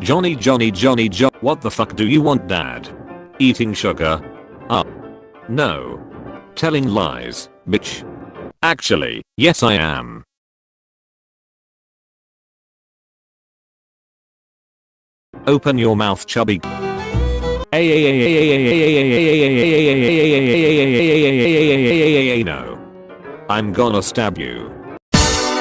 Johnny Johnny Johnny Jo- What the fuck do you want dad? Eating sugar? Uh. No. Telling lies, bitch. Actually, yes I am. Open your mouth chubby. No. I'm gonna stab you.